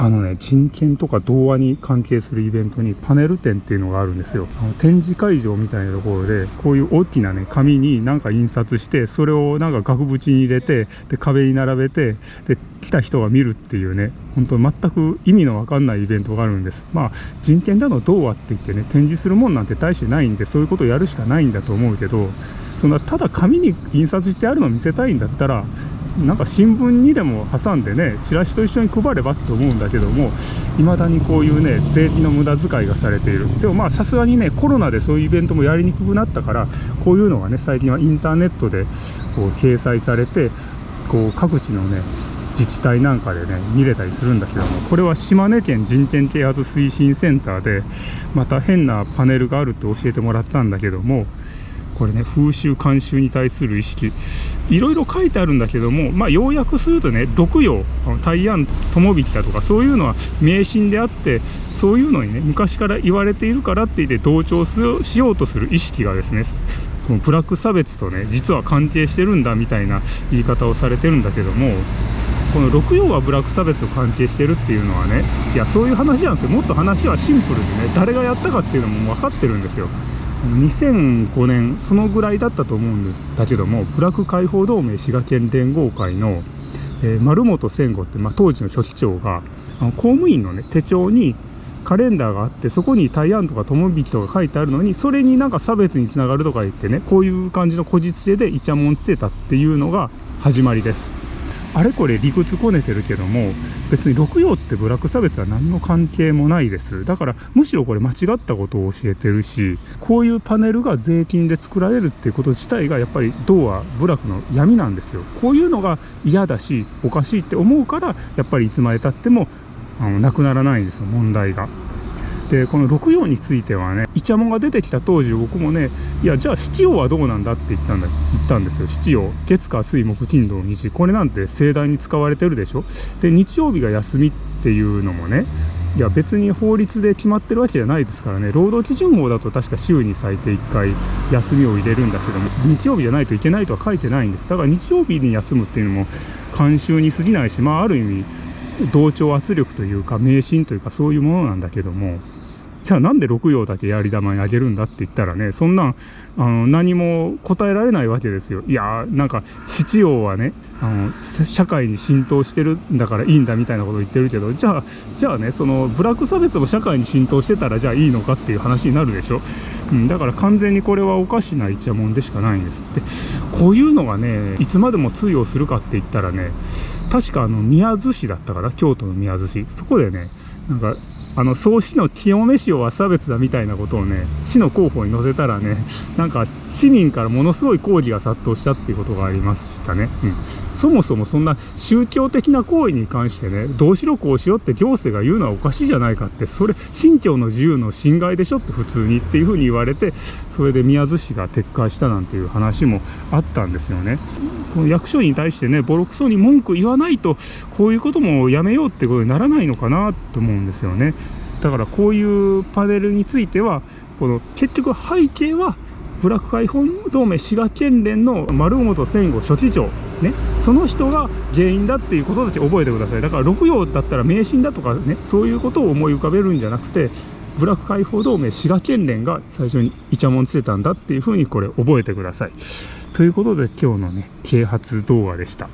あのね、人権とか童話に関係するイベントにパネル展っていうのがあるんですよ。あの展示会場みたいなところで、こういう大きなね、紙になんか印刷して、それをなんか額縁に入れて、で、壁に並べて、で、来た人が見るっていうね、本当全く意味のわかんないイベントがあるんです。まあ、人権だの童話って言ってね、展示するもんなんて大してないんで、そういうことをやるしかないんだと思うけど、そんなただ紙に印刷してあるのを見せたいんだったらなんか新聞にでも挟んでねチラシと一緒に配ればと思うんだけどもいまだにこういうね税金の無駄遣いがされている。でもまあさすがにねコロナでそういうイベントもやりにくくなったからこういうのがね最近はインターネットでこう掲載されてこう各地のね自治体なんかでね見れたりするんだけどもこれは島根県人権啓発推進センターでまた変なパネルがあるって教えてもらったんだけどもこれね風習慣習に対する意識。いろいろ書いてあるんだけどもまあ要約するとね六葉大安友引だとかそういうのは迷信であってそういうのにね昔から言われているからって言って同調しようとする意識がですねこのブラック差別とね実は関係してるんだみたいな言い方をされてるんだけどもこの六葉はブラック差別と関係してるっていうのはねいやそういう話じゃなくてもっと話はシンプルでね誰がやったかっていうのも分かってるんですよ。2005年そのぐらいだったと思うんだけどもブラク解放同盟滋賀県連合会の、えー、丸本千吾って、まあ、当時の書記長があの公務員の、ね、手帳にカレンダーがあってそこに大安とか友引とか書いてあるのにそれになんか差別につながるとか言ってねこういう感じの古実性でイチャモンつけたっていうのが始まりです。あれこれ理屈こねてるけども別に六葉ってブラック差別は何の関係もないですだからむしろこれ間違ったことを教えてるしこういうパネルが税金で作られるっていうこと自体がやっぱり銅は部落の闇なんですよこういうのが嫌だしおかしいって思うからやっぱりいつまでたってもあのなくならないんですよ問題が。でこの六葉についてはねイチャモンが出てきた当時僕もねいやじゃあ七葉はどうなんだって言ったんだ言ったんですよ。七葉月火水木金土日これなんて盛大に使われてるでしょ？で日曜日が休みっていうのもねいや別に法律で決まってるわけじゃないですからね。労働基準法だと確か週に最低1回休みを入れるんだけども日曜日じゃないといけないとは書いてないんです。だから日曜日に休むっていうのも慣習に過ぎないしまあある意味同調圧力というか迷信というかそういうものなんだけどもじゃあなんで六葉だけやり玉にあげるんだって言ったらねそんなんあの何も答えられないわけですよ。いやーなんか七葉はねあの社会に浸透してるんだからいいんだみたいなこと言ってるけどじゃあじゃあねそのブラック差別も社会に浸透してたらじゃあいいのかっていう話になるでしょ、うん、だから完全にこれはおかしなイチャモンでしかないんですでこういうのがねいつまでも通用するかって言ったらね確かあの宮津市だったから京都の宮津市。そこでねなんかあの総市の清め市は差別だみたいなことをね市の広報に載せたらね なんか市民からものすごい抗議が殺到したっていうことがありましたね、うん、そもそもそんな宗教的な行為に関してねどうしろこうしようって行政が言うのはおかしいじゃないかってそれ信教の自由の侵害でしょって普通にっていうふうに言われてそれで宮津市が撤回したなんていう話もあったんですよね。この役所に対してねボロクソに文句言わないとこういうこともやめようってことにならないのかなと思うんですよね。だからこういうパネルについてはこの結局背景はブラック解放同盟滋賀県連の丸本戦後書記長ねその人が原因だっていうことだけ覚えてください。だから六葉だったら迷信だとかねそういうことを思い浮かべるんじゃなくてブラック解放同盟滋賀県連が最初にイチャモンつけたんだっていうふうにこれ覚えてください。ということで今日のね啓発動画でした。